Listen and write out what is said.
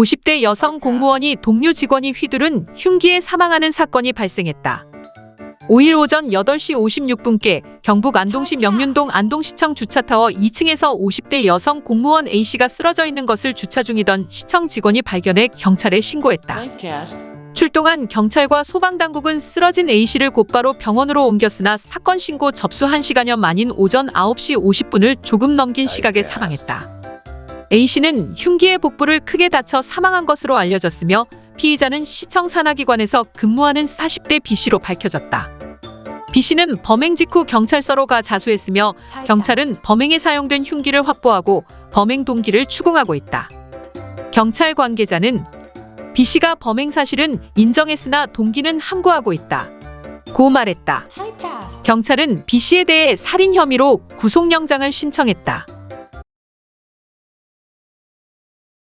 50대 여성 공무원이 동료 직원이 휘두른 흉기에 사망하는 사건이 발생했다. 5일 오전 8시 56분께 경북 안동시 명륜동 안동시청 주차타워 2층에서 50대 여성 공무원 A씨가 쓰러져 있는 것을 주차 중이던 시청 직원이 발견해 경찰에 신고했다. 출동한 경찰과 소방당국은 쓰러진 A씨를 곧바로 병원으로 옮겼으나 사건 신고 접수 1시간여 만인 오전 9시 50분을 조금 넘긴 시각에 사망했다. A씨는 흉기의 복부를 크게 다쳐 사망한 것으로 알려졌으며 피의자는 시청 산하기관에서 근무하는 40대 B씨로 밝혀졌다. B씨는 범행 직후 경찰서로 가 자수했으며 경찰은 범행에 사용된 흉기를 확보하고 범행 동기를 추궁하고 있다. 경찰 관계자는 B씨가 범행 사실은 인정했으나 동기는 함구하고 있다. 고 말했다. 경찰은 B씨에 대해 살인 혐의로 구속영장을 신청했다.